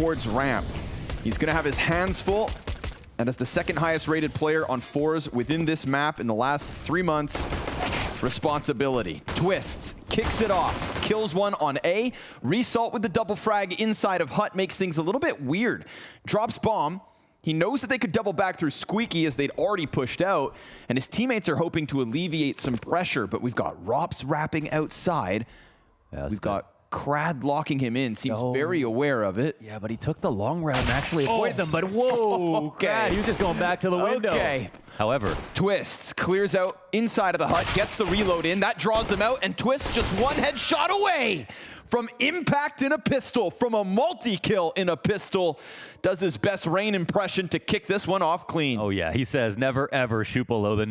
towards ramp. He's going to have his hands full. And as the second highest rated player on fours within this map in the last three months, responsibility. Twistzz, kicks it off, kills one on A. Resalt with the double frag inside of Hut makes things a little bit weird. Drops bomb. He knows that they could double back through Squeaky as they'd already pushed out, and his teammates are hoping to alleviate some pressure, but we've got ropz wrapping outside. Yeah, We've got Crad locking him in, seems No. very aware of it. Yeah, but he took the long route and actually oh. avoided them. But whoa, Okay. God, he was just going back to the window. Okay. However, Twistzz clears out inside of the hut, gets the reload in. That draws them out, and Twistzz just one headshot away from impact in a pistol, from a multi-kill in a pistol. Does his best rain impression to kick this one off clean. oh yeah, he says never ever shoot below the net.